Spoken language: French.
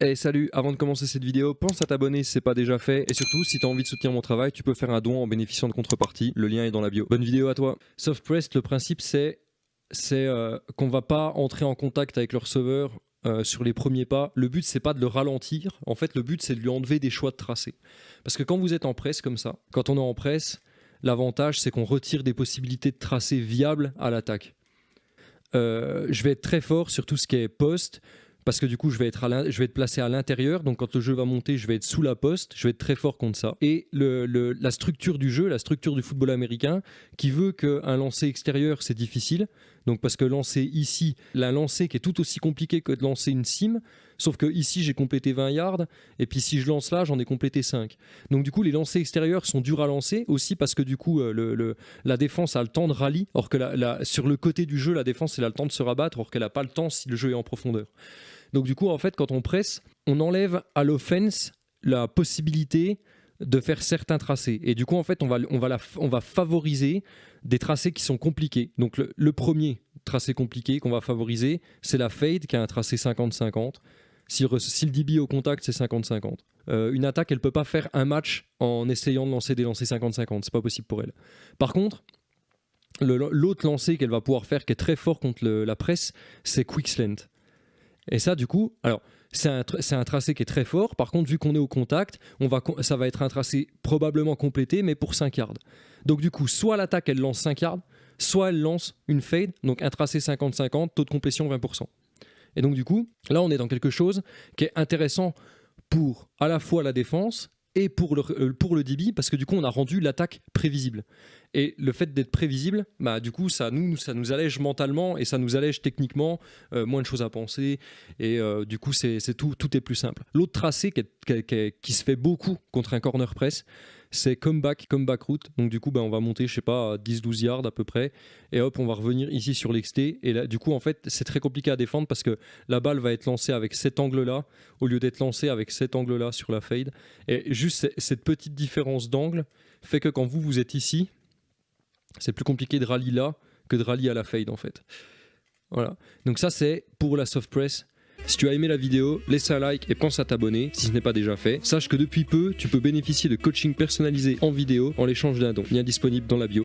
Hey salut, avant de commencer cette vidéo, pense à t'abonner si c'est pas déjà fait et surtout si t'as envie de soutenir mon travail, tu peux faire un don en bénéficiant de contrepartie, le lien est dans la bio. Bonne vidéo à toi. Softprest, le principe c'est c'est euh, qu'on va pas entrer en contact avec le receveur euh, sur les premiers pas. Le but c'est pas de le ralentir, en fait le but c'est de lui enlever des choix de tracé. Parce que quand vous êtes en presse comme ça, quand on est en presse, l'avantage c'est qu'on retire des possibilités de tracé viables à l'attaque. Euh, je vais être très fort sur tout ce qui est poste, parce que du coup je vais être, placé à l'intérieur, donc quand le jeu va monter je vais être sous la poste, je vais être très fort contre ça. Et la structure du jeu, la structure du football américain, qui veut qu'un lancer extérieur c'est difficile, donc parce que lancer ici, la lancer qui est tout aussi compliqué que de lancer une sim, sauf que ici j'ai complété 20 yards, et puis si je lance là j'en ai complété 5. Donc du coup les lancers extérieurs sont durs à lancer, aussi parce que du coup euh, la défense a le temps de rallye, or que sur le côté du jeu la défense elle a le temps de se rabattre, or qu'elle n'a pas le temps si le jeu est en profondeur. Donc du coup, en fait, quand on presse, on enlève à l'offense la possibilité de faire certains tracés. Et du coup, en fait, on va, on va favoriser des tracés qui sont compliqués. Donc le, premier tracé compliqué qu'on va favoriser, c'est la fade qui a un tracé 50-50. Si, le DB au contact, c'est 50-50. Euh, une attaque, elle peut pas faire un match en essayant de lancer des lancers 50-50. C'est pas possible pour elle. Par contre, l'autre lancer qu'elle va pouvoir faire, qui est très fort contre la presse, c'est quick slant. Et ça, du coup, alors c'est un, tracé qui est très fort. Par contre, vu qu'on est au contact, ça va être un tracé probablement complété, mais pour 5 yards. Donc du coup, soit l'attaque, elle lance 5 yards, soit elle lance une fade, donc un tracé 50-50, taux de complétion 20%. Et donc du coup, là, on est dans quelque chose qui est intéressant pour à la fois la défense et pour le, euh, pour DB, parce que du coup, on a rendu l'attaque prévisible. Et le fait d'être prévisible, bah, du coup, ça nous, allège mentalement et ça nous allège techniquement, euh, moins de choses à penser. Et euh, du coup, c'est tout, tout est plus simple. L'autre tracé qui, se fait beaucoup contre un corner press, c'est comeback, comeback route. Donc du coup, bah, on va monter, je sais pas, 10-12 yards à peu près. Et hop, on va revenir ici sur l'exté. Et là, du coup, en fait, c'est très compliqué à défendre parce que la balle va être lancée avec cet angle-là au lieu d'être lancée avec cet angle-là sur la fade. Et juste cette petite différence d'angle fait que quand vous, vous êtes ici, c'est plus compliqué de rallye là que de rallye à la fade en fait. Voilà. Donc ça c'est pour la soft press. Si tu as aimé la vidéo, laisse un like et pense à t'abonner si ce n'est pas déjà fait. Sache que depuis peu, tu peux bénéficier de coaching personnalisé en vidéo en l'échange d'un don. Lien disponible dans la bio.